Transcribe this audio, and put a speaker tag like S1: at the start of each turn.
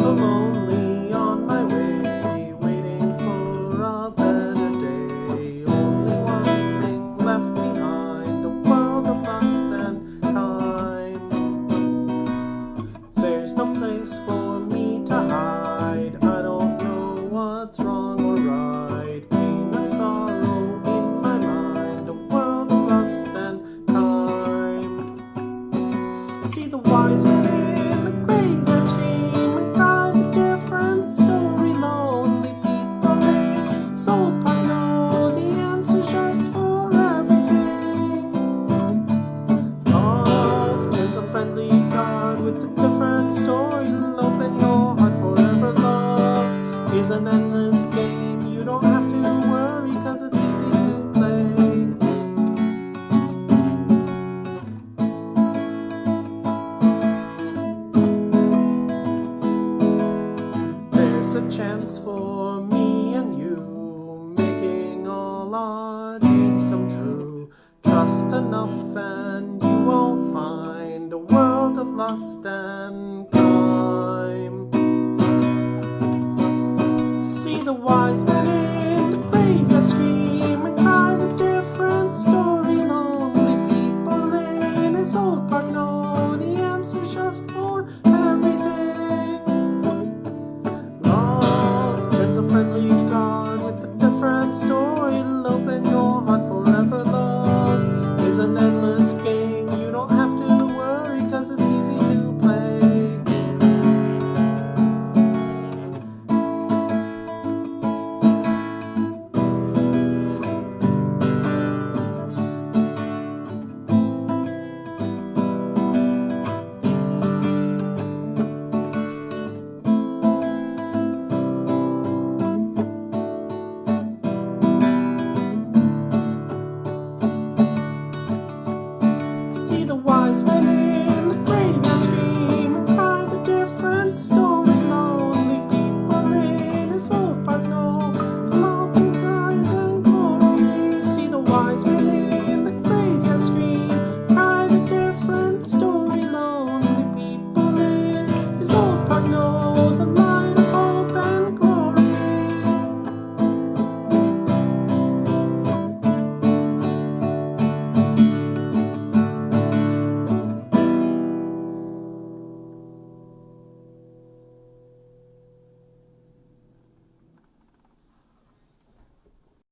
S1: so lonely on my way, waiting for a better day. Only one thing left behind, a world of lust and time. There's no place for me to hide, I don't know what's wrong or right. Pain and sorrow in my mind, a world of lust and time. See the wise man. An endless game. You don't have to worry, cause it's easy to play. There's a chance for me and you making all our dreams come true. Trust enough and you won't find a world of lust and crime. Friendly card with a different story. It'll Open your heart forever. Love is an endless game. See the